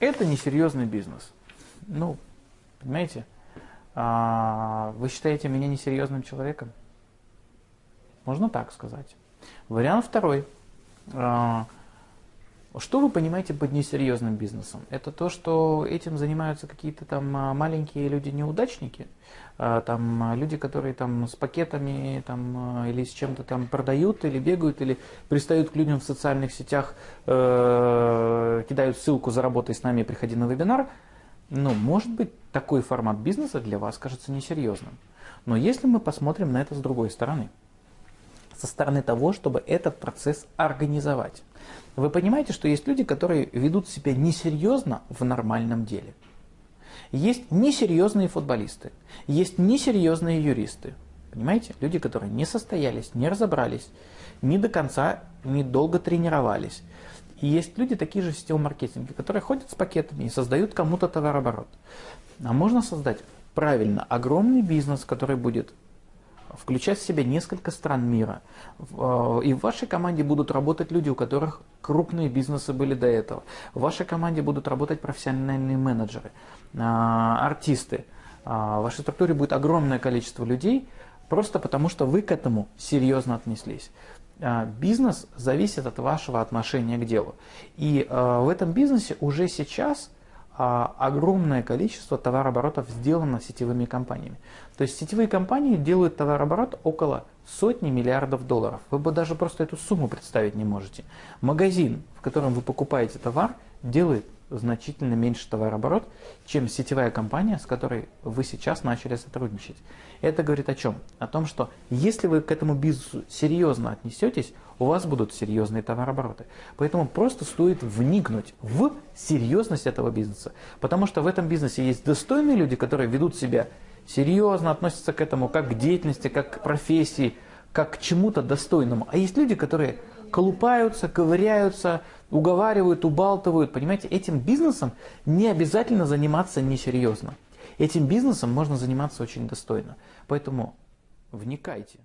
это несерьезный бизнес. Ну, понимаете, а, вы считаете меня несерьезным человеком? Можно так сказать. Вариант второй. А, что вы понимаете под несерьезным бизнесом? Это то, что этим занимаются какие-то там а, маленькие люди-неудачники, а, там люди, которые там с пакетами там, или с чем-то там продают, или бегают, или пристают к людям в социальных сетях, э, кидают ссылку «Заработай с нами, приходи на вебинар». Ну, может быть, такой формат бизнеса для вас кажется несерьезным. Но если мы посмотрим на это с другой стороны, со стороны того, чтобы этот процесс организовать. Вы понимаете, что есть люди, которые ведут себя несерьезно в нормальном деле. Есть несерьезные футболисты, есть несерьезные юристы. Понимаете? Люди, которые не состоялись, не разобрались, не до конца, не долго тренировались. И есть люди, такие же в сетевом маркетинге, которые ходят с пакетами и создают кому-то товарооборот. А можно создать правильно огромный бизнес, который будет включать в себя несколько стран мира. Э, и в вашей команде будут работать люди, у которых крупные бизнесы были до этого. В вашей команде будут работать профессиональные менеджеры, э, артисты. Э, в вашей структуре будет огромное количество людей, просто потому что вы к этому серьезно отнеслись. Бизнес зависит от вашего отношения к делу. И в этом бизнесе уже сейчас а огромное количество товарооборотов сделано сетевыми компаниями. То есть сетевые компании делают товарооборот около сотни миллиардов долларов. Вы бы даже просто эту сумму представить не можете. Магазин, в котором вы покупаете товар, делает значительно меньше товарооборот, чем сетевая компания, с которой вы сейчас начали сотрудничать. Это говорит о чем? О том, что если вы к этому бизнесу серьезно отнесетесь, у вас будут серьезные товарообороты. Поэтому просто стоит вникнуть в серьезность этого бизнеса. Потому что в этом бизнесе есть достойные люди, которые ведут себя серьезно, относятся к этому как к деятельности, как к профессии, как к чему-то достойному. А есть люди, которые колупаются, ковыряются, уговаривают, убалтывают. Понимаете, этим бизнесом не обязательно заниматься несерьезно. Этим бизнесом можно заниматься очень достойно. Поэтому вникайте.